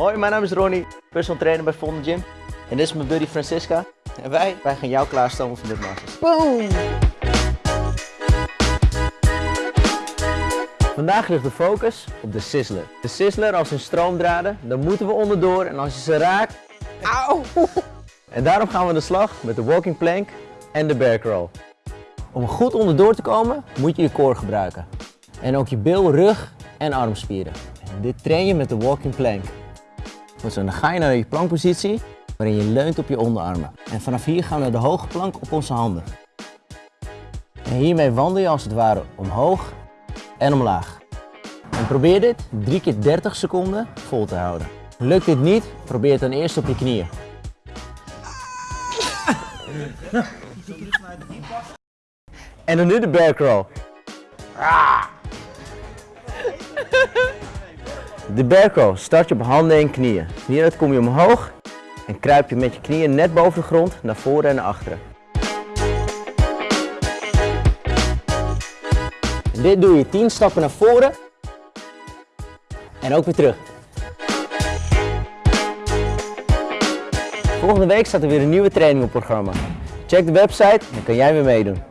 Hoi, mijn naam is Ronnie, personal trainer bij Vonde Gym. En dit is mijn buddy Francisca. En wij, wij gaan jou klaarstomen voor dit masters. Boom! Vandaag ligt de focus op de Sizzler. De Sizzler als in stroomdraden, dan moeten we onderdoor en als je ze raakt... Auw! En daarom gaan we aan de slag met de walking plank en de bear crawl. Om goed onderdoor te komen moet je je core gebruiken. En ook je bil, rug en armspieren. En dit train je met de walking plank. Zo, dan ga je naar je plankpositie waarin je leunt op je onderarmen. En vanaf hier gaan we naar de hoge plank op onze handen. En hiermee wandel je als het ware omhoog en omlaag. En probeer dit 3 keer 30 seconden vol te houden. Lukt dit niet, probeer het dan eerst op je knieën. En dan nu de bear crawl. De crawl start je op handen en knieën. Hieruit kom je omhoog en kruip je met je knieën net boven de grond naar voren en naar achteren. En dit doe je 10 stappen naar voren en ook weer terug. Volgende week staat er weer een nieuwe training op programma. Check de website en kan jij weer meedoen.